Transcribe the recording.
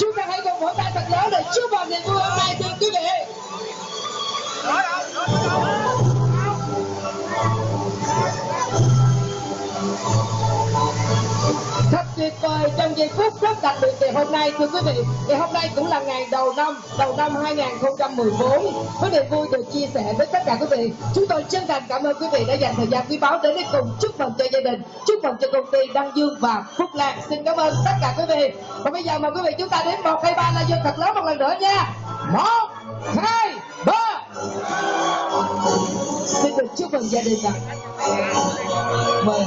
chúng ta hãy cùng vỗ tay thật lớn để chúc mừng niềm vui hôm nay. Thật tuyệt vời. Trong giây phút rất đặc biệt ngày hôm nay, thưa quý vị, ngày hôm nay cũng là ngày đầu năm đầu năm 2014 với niềm vui được chia sẻ với tất cả quý vị, chúng tôi chân thành cảm ơn quý vị đã dành thời gian quý báu đến để cùng chúc mừng cho gia đình, chúc mừng cho công ty Đăng Dương và Phúc Lan. Xin cảm ơn tất cả quý vị. Và bây giờ mời quý vị chúng ta đến một, hai, ba, là dương thật lớn một lần nữa nha. Một, hai, ba. Xin được chúc mừng gia đình ạ. Mời.